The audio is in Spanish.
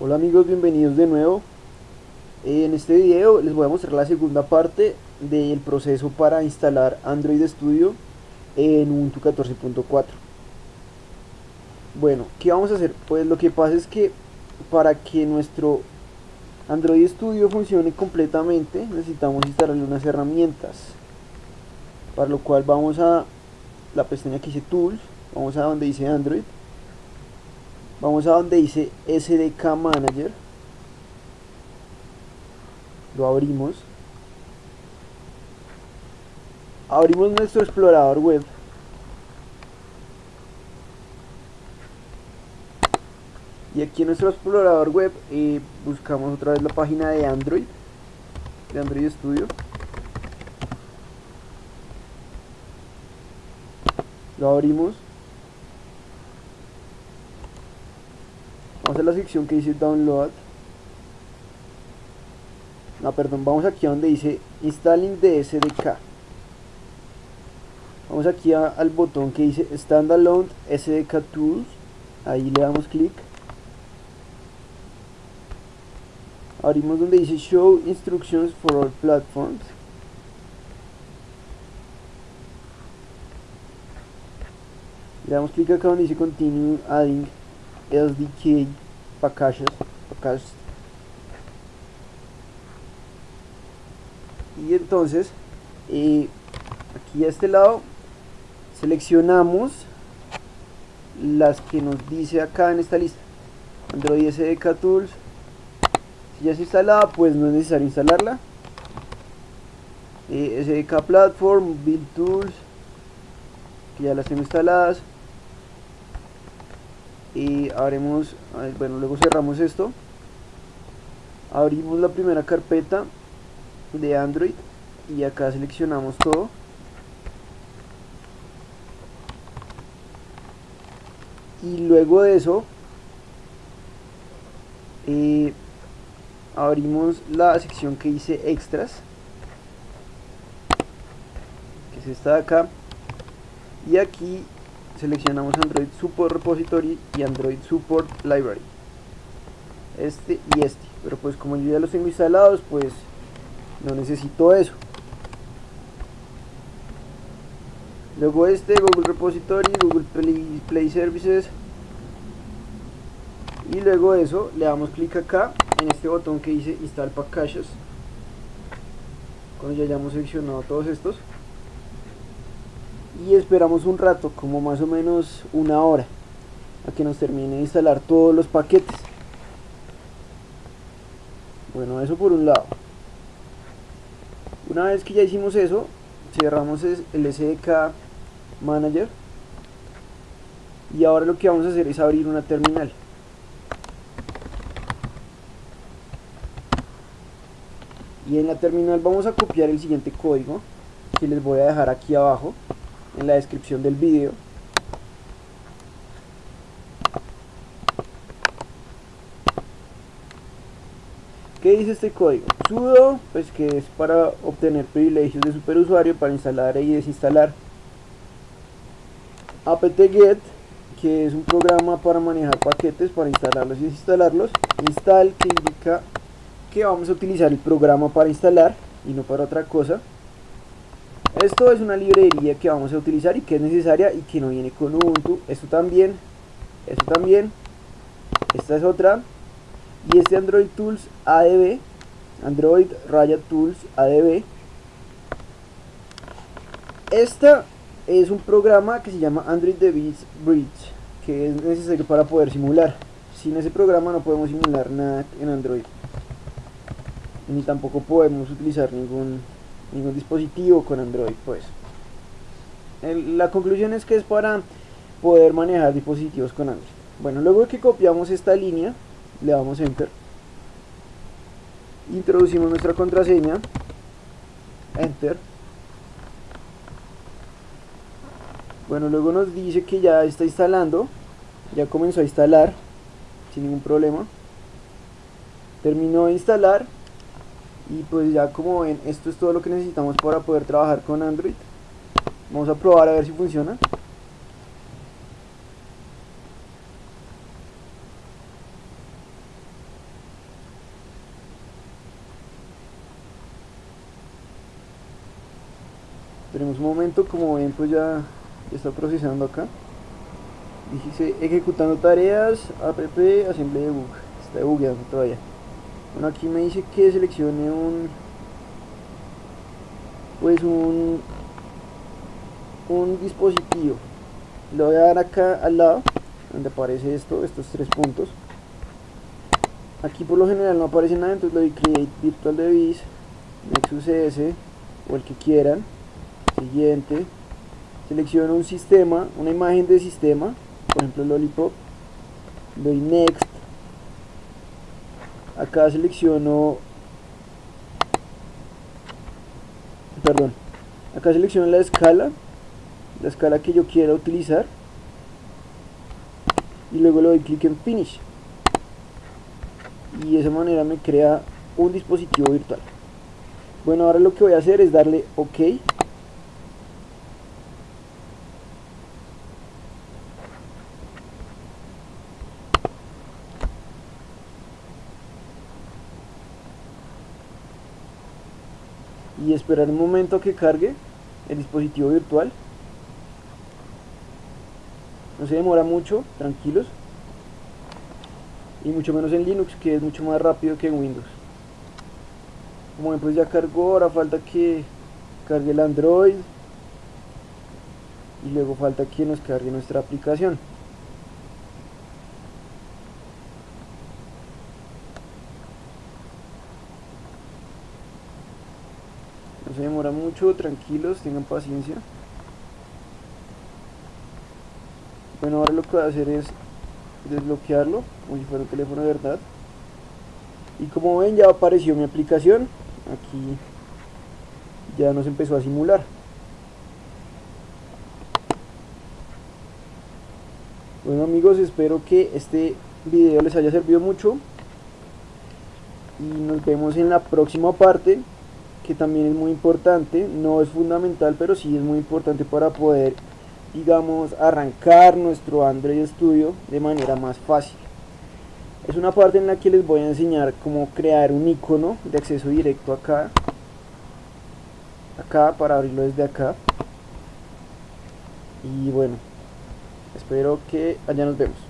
Hola amigos, bienvenidos de nuevo. En este video les voy a mostrar la segunda parte del proceso para instalar Android Studio en Ubuntu 14.4. Bueno, ¿qué vamos a hacer? Pues lo que pasa es que para que nuestro Android Studio funcione completamente necesitamos instalarle unas herramientas. Para lo cual vamos a la pestaña que dice Tools, vamos a donde dice Android vamos a donde dice SDK Manager. Lo abrimos. Abrimos nuestro explorador web. Y aquí en nuestro explorador web eh, buscamos otra vez la página de Android de Android Studio. Lo abrimos vamos a la sección que dice download. No perdón vamos aquí a donde dice installing de SDK vamos aquí al botón que dice standalone SDK tools. Ahí le damos clic. Abrimos donde dice show instructions for all platforms. Le damos clic acá donde dice continue adding SDK packages, packages. y entonces eh, aquí a este lado seleccionamos las que nos dice acá en esta lista. Android SDK Tools si ya está instalada pues no es necesario instalarla. Eh, SDK Platform, Build Tools que ya las tengo instaladas y abrimos bueno luego cerramos esto. Abrimos la primera carpeta de Android y acá seleccionamos todo. Y luego de eso eh, abrimos la sección que dice extras que es esta de acá. Y aquí seleccionamos Android Support Repository y Android Support Library. Este y este. Pero pues como yo ya los tengo instalados pues no necesito eso. Luego este Google Repository, Google Play, Services. Y luego eso le damos clic acá en este botón que dice Install Packages. Cuando ya hayamos seleccionado todos estos y esperamos un rato, como más o menos una hora, a que nos termine de instalar todos los paquetes. Bueno, eso por un lado. Una vez que ya hicimos eso, cerramos el SDK Manager y ahora lo que vamos a hacer es abrir una terminal. Y en la terminal vamos a copiar el siguiente código que les voy a dejar aquí abajo en la descripción del vídeo ¿Qué dice este código? sudo, pues que es para obtener privilegios de superusuario para instalar y desinstalar. Apt-get que es un programa para manejar paquetes para instalarlos y desinstalarlos. Install que indica que vamos a utilizar el programa para instalar y no para otra cosa esto es una librería que vamos a utilizar y que es necesaria y que no viene con Ubuntu. Esto también, esto también. Esta es otra. Y este Android Tools ADB, Android Raya Tools ADB. Esta es un programa que se llama Android Device Bridge, que es necesario para poder simular. Sin ese programa no podemos simular nada en Android. Ni tampoco podemos utilizar ningún ningún dispositivo con Android pues. La conclusión es que es para poder manejar dispositivos con Android. Bueno luego que copiamos esta línea le damos enter. Introducimos nuestra contraseña. Enter. Bueno luego nos dice que ya está instalando. Ya comenzó a instalar sin ningún problema. Terminó de instalar y pues ya como ven esto es todo lo que necesitamos para poder trabajar con Android. Vamos a probar a ver si funciona. Esperemos un momento como ven pues ya, está procesando acá. Dice ejecutando tareas app asamblea de bug está bugueando todavía bueno aquí me dice que seleccione un pues un un dispositivo. Lo voy a dar acá al lado donde aparece esto estos tres puntos. Aquí por lo general no aparece nada entonces le doy create virtual device nexus s o el que quieran. Siguiente. Selecciono un sistema una imagen de sistema por ejemplo lollipop. Doy next acá selecciono perdón. Acá selecciono la escala la escala que yo quiera utilizar. Y luego le doy clic en finish. Y de esa manera me crea un dispositivo virtual. Bueno ahora lo que voy a hacer es darle ok y esperar un momento que cargue el dispositivo virtual. No se demora mucho, tranquilos. Y mucho menos en Linux que es mucho más rápido que en Windows. Como ven pues ya cargó, ahora falta que cargue el Android. Y luego falta que nos cargue nuestra aplicación no se demora mucho, tranquilos, tengan paciencia. Bueno ahora lo que voy a hacer es desbloquearlo como si fuera un teléfono de verdad. Y como ven ya apareció mi aplicación. Aquí ya nos empezó a simular. Bueno amigos espero que este video les haya servido mucho. Y nos vemos en la próxima parte que también es muy importante no es fundamental pero sí es muy importante para poder digamos, arrancar nuestro Android Studio de manera más fácil. Es una parte en la que les voy a enseñar cómo crear un icono de acceso directo acá. Acá, para abrirlo desde acá. Y bueno, espero que allá nos vemos.